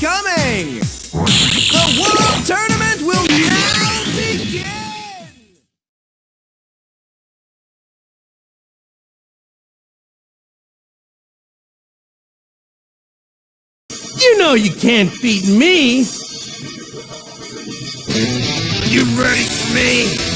coming! The World Tournament will now begin! You know you can't beat me! You ready for me?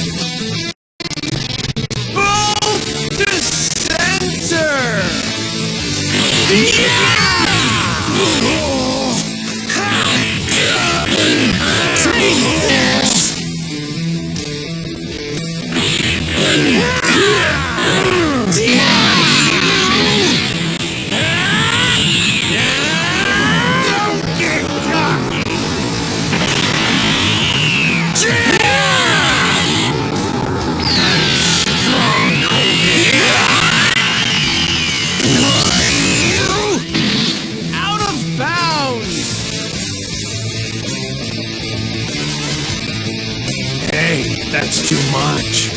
That's too much.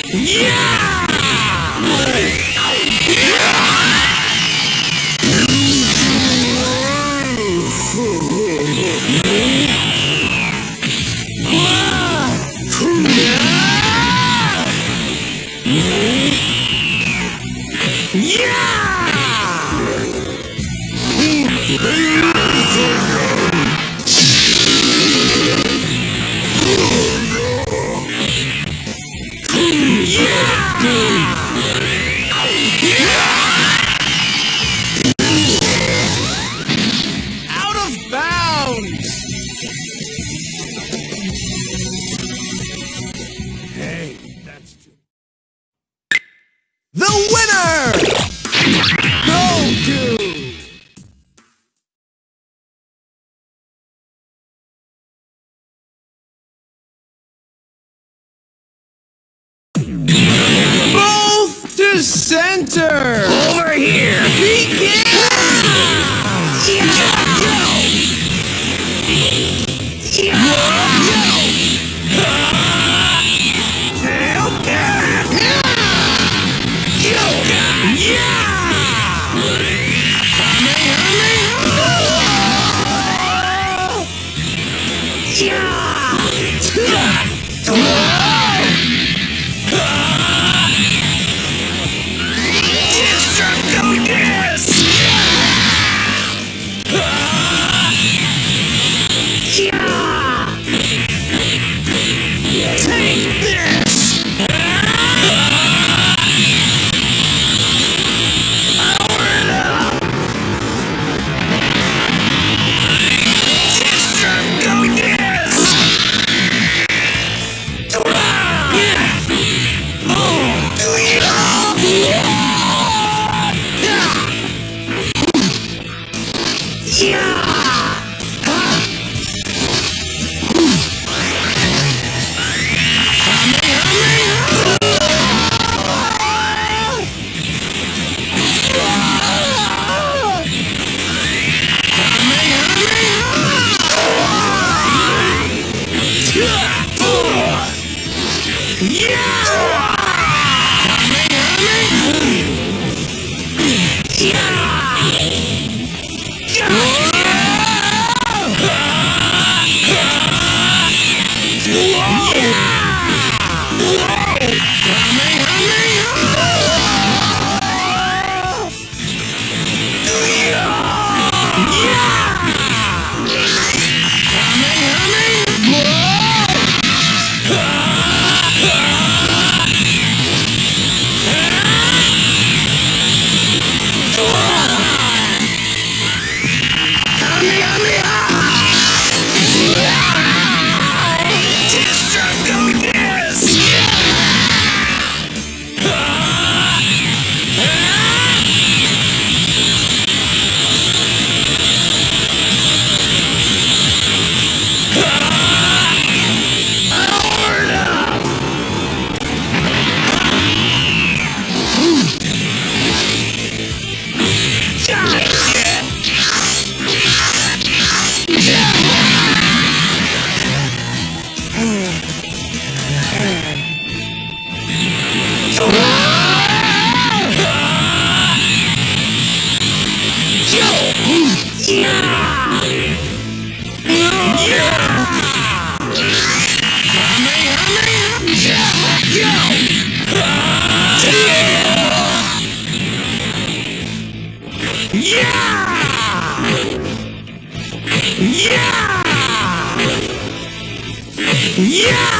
Yeah! Center! Over here! Begin! Yeah! Yeah! Yeah! Yeah!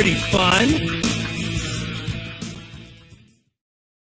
Pretty fun.